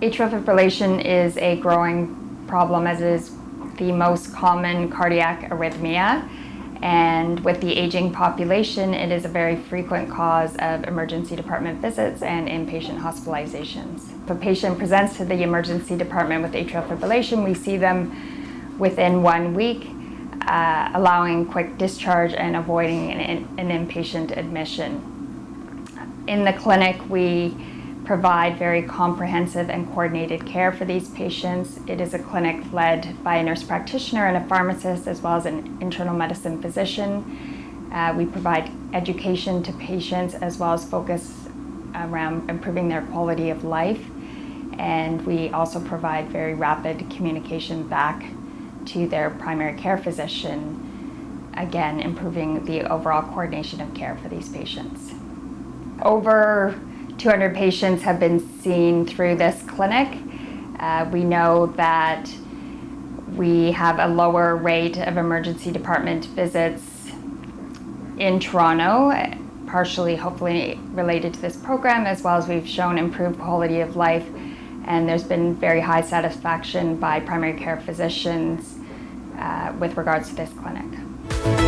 Atrial fibrillation is a growing problem as is the most common cardiac arrhythmia. And with the aging population, it is a very frequent cause of emergency department visits and inpatient hospitalizations. If a patient presents to the emergency department with atrial fibrillation, we see them within one week, uh, allowing quick discharge and avoiding an, an inpatient admission. In the clinic, we provide very comprehensive and coordinated care for these patients. It is a clinic led by a nurse practitioner and a pharmacist as well as an internal medicine physician. Uh, we provide education to patients as well as focus around improving their quality of life. And we also provide very rapid communication back to their primary care physician, again, improving the overall coordination of care for these patients. Over 200 patients have been seen through this clinic. Uh, we know that we have a lower rate of emergency department visits in Toronto, partially hopefully related to this program, as well as we've shown improved quality of life. And there's been very high satisfaction by primary care physicians uh, with regards to this clinic.